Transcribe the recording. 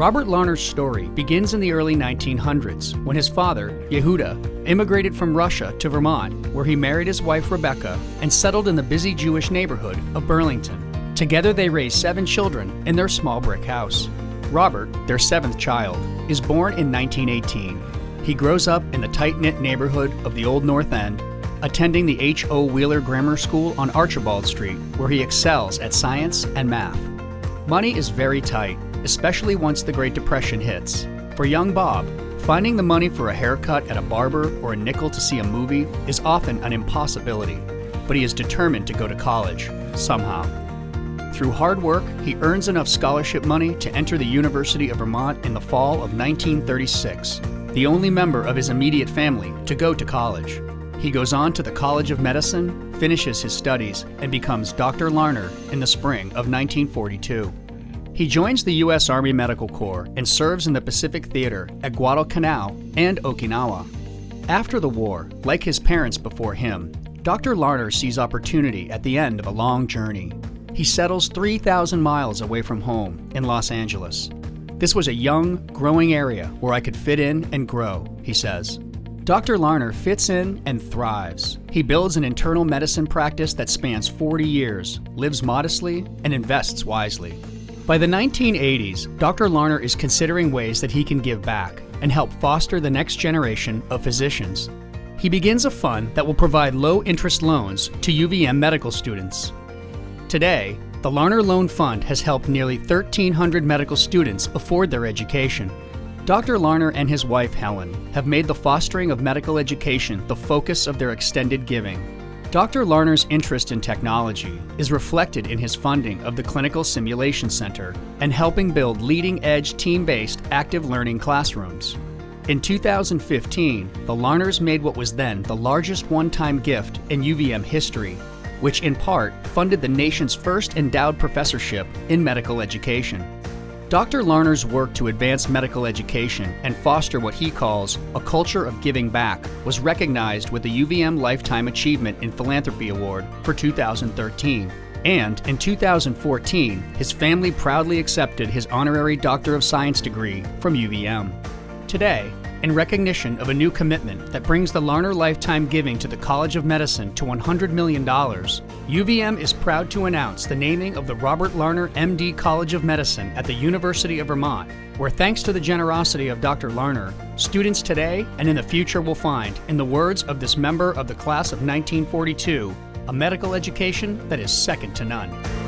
Robert Larner's story begins in the early 1900s when his father, Yehuda, immigrated from Russia to Vermont, where he married his wife Rebecca and settled in the busy Jewish neighborhood of Burlington. Together they raised seven children in their small brick house. Robert, their seventh child, is born in 1918. He grows up in the tight knit neighborhood of the Old North End, attending the H.O. Wheeler Grammar School on Archibald Street, where he excels at science and math. Money is very tight, especially once the Great Depression hits. For young Bob, finding the money for a haircut at a barber or a nickel to see a movie is often an impossibility, but he is determined to go to college, somehow. Through hard work, he earns enough scholarship money to enter the University of Vermont in the fall of 1936, the only member of his immediate family to go to college. He goes on to the College of Medicine, finishes his studies, and becomes Dr. Larner in the spring of 1942. He joins the U.S. Army Medical Corps and serves in the Pacific Theater at Guadalcanal and Okinawa. After the war, like his parents before him, Dr. Larner sees opportunity at the end of a long journey. He settles 3,000 miles away from home in Los Angeles. This was a young, growing area where I could fit in and grow, he says. Dr. Larner fits in and thrives. He builds an internal medicine practice that spans 40 years, lives modestly, and invests wisely. By the 1980s, Dr. Larner is considering ways that he can give back and help foster the next generation of physicians. He begins a fund that will provide low interest loans to UVM medical students. Today, the Larner Loan Fund has helped nearly 1,300 medical students afford their education Dr. Larner and his wife Helen have made the fostering of medical education the focus of their extended giving. Dr. Larner's interest in technology is reflected in his funding of the Clinical Simulation Center and helping build leading edge team based active learning classrooms. In 2015, the Larners made what was then the largest one time gift in UVM history, which in part funded the nation's first endowed professorship in medical education. Dr. Larner's work to advance medical education and foster what he calls a culture of giving back was recognized with the UVM Lifetime Achievement in Philanthropy Award for 2013. And in 2014, his family proudly accepted his honorary Doctor of Science degree from UVM. Today, in recognition of a new commitment that brings the Larner lifetime giving to the College of Medicine to $100 million, UVM is proud to announce the naming of the Robert Larner MD College of Medicine at the University of Vermont, where thanks to the generosity of Dr. Larner, students today and in the future will find, in the words of this member of the class of 1942, a medical education that is second to none.